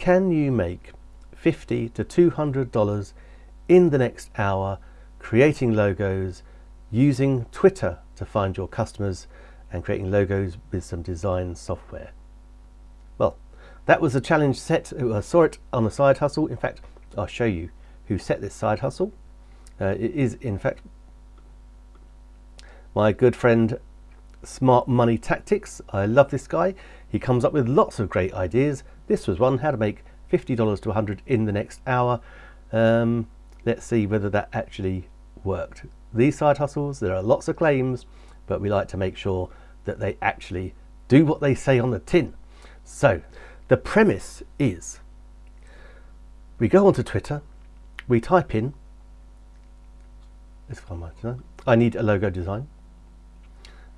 can you make 50 to $200 in the next hour creating logos using Twitter to find your customers and creating logos with some design software. Well, that was a challenge set. I saw it on a side hustle. In fact, I'll show you who set this side hustle. Uh, it is, in fact, my good friend Smart Money Tactics. I love this guy. He comes up with lots of great ideas. This was one, how to make $50 to 100 in the next hour. Um, let's see whether that actually worked. These side hustles, there are lots of claims, but we like to make sure that they actually do what they say on the tin. So the premise is we go onto Twitter, we type in, let's find my design. I need a logo design.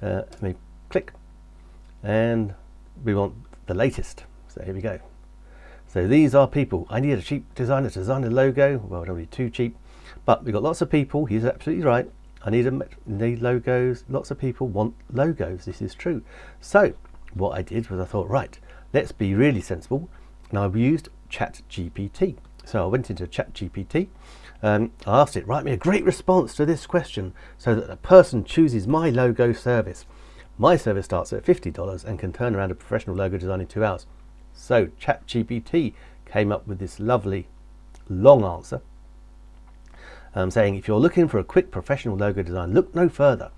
Uh, let me click and we want the latest. So here we go. So these are people. I need a cheap designer to design a logo. Well, don't need too cheap, but we've got lots of people. He's absolutely right. I need a need logos. Lots of people want logos. This is true. So what I did was I thought, right, let's be really sensible. And I've used ChatGPT. So I went into ChatGPT. Um, I asked it, write me a great response to this question so that a person chooses my logo service. My service starts at $50 and can turn around a professional logo design in two hours. So ChatGPT came up with this lovely long answer um, saying if you're looking for a quick professional logo design, look no further.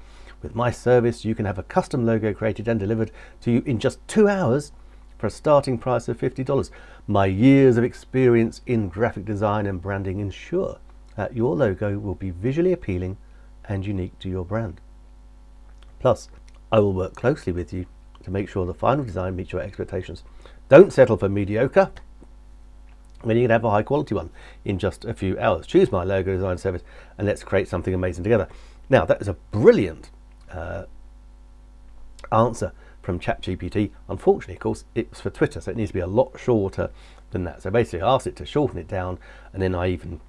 With my service, you can have a custom logo created and delivered to you in just two hours for a starting price of $50. My years of experience in graphic design and branding ensure that your logo will be visually appealing and unique to your brand. Plus, I will work closely with you to make sure the final design meets your expectations. Don't settle for mediocre when you can have a high quality one in just a few hours. Choose my logo design service and let's create something amazing together. Now that is a brilliant uh, answer from ChatGPT. Unfortunately, of course, it was for Twitter, so it needs to be a lot shorter than that. So basically I asked it to shorten it down and then I even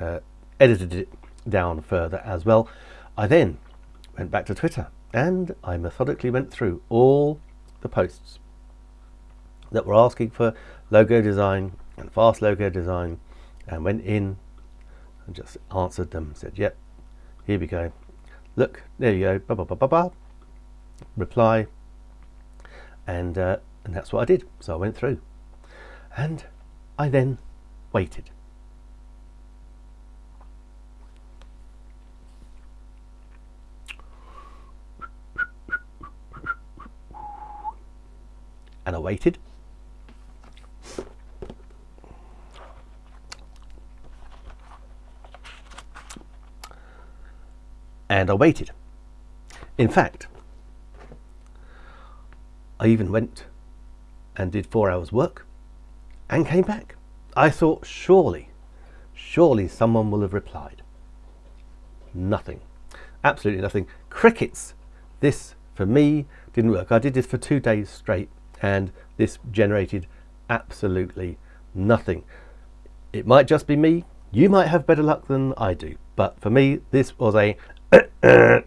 uh, edited it down further as well. I then went back to Twitter and I methodically went through all the posts that were asking for logo design and fast logo design and went in and just answered them said yep here we go. Look there you go blah, blah, blah, blah, blah. reply. And uh, and that's what I did. So I went through. And I then waited and I waited and I waited. In fact, I even went and did four hours work and came back. I thought surely, surely someone will have replied. Nothing, absolutely nothing. Crickets, this for me didn't work. I did this for two days straight and this generated absolutely nothing. It might just be me. You might have better luck than I do. But for me, this was a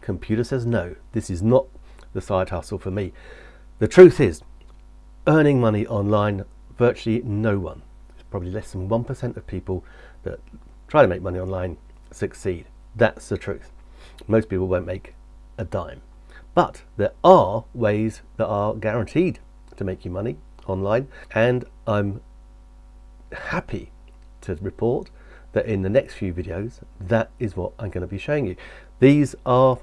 Computer says no, this is not the side hustle for me. The truth is, earning money online, virtually no one, it's probably less than 1% of people that try to make money online succeed. That's the truth. Most people won't make a dime. But there are ways that are guaranteed to make you money online and I'm happy to report that in the next few videos that is what I'm going to be showing you. These are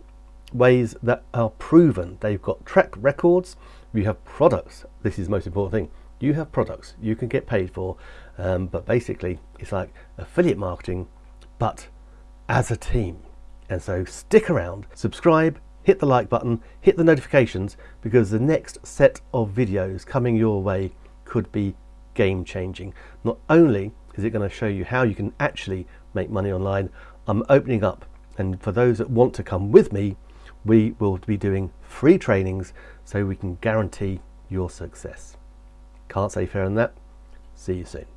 ways that are proven. They've got track records. You have products. This is the most important thing. You have products you can get paid for um, but basically it's like affiliate marketing but as a team. And so stick around subscribe hit the like button hit the notifications because the next set of videos coming your way could be game changing not only is it going to show you how you can actually make money online. I'm opening up and for those that want to come with me, we will be doing free trainings so we can guarantee your success. Can't say fairer than that. See you soon.